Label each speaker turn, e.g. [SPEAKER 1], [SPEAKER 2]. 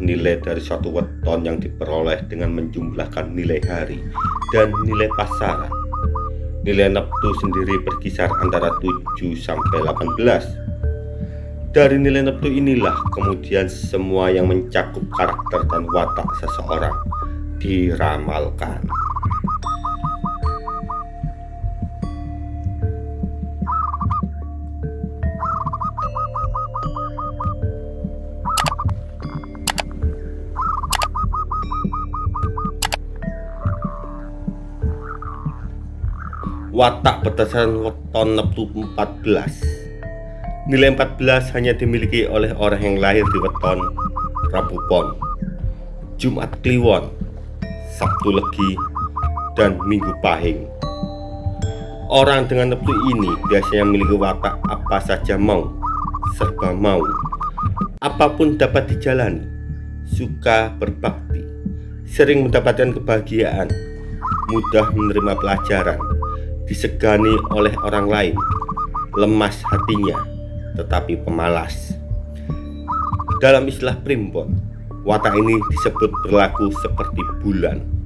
[SPEAKER 1] nilai dari suatu weton yang diperoleh dengan menjumlahkan nilai hari dan nilai pasaran. Nilai neptu sendiri berkisar antara 7 sampai 18. Dari nilai neptu inilah kemudian semua yang mencakup karakter dan watak seseorang diramalkan. Watak berdasarkan weton neptu 14 nilai 14 hanya dimiliki oleh orang yang lahir di weton Rabu Pon Jumat Kliwon Sabtu Legi dan Minggu Pahing. Orang dengan neptu ini biasanya memiliki watak apa saja mau serba mau. Apa pun dapat dijalani suka berbakti sering mendapatkan kebahagiaan mudah menerima pelajaran disegani oleh orang lain, lemas hatinya, tetapi pemalas. Dalam istilah primbon, watak ini disebut berlaku seperti bulan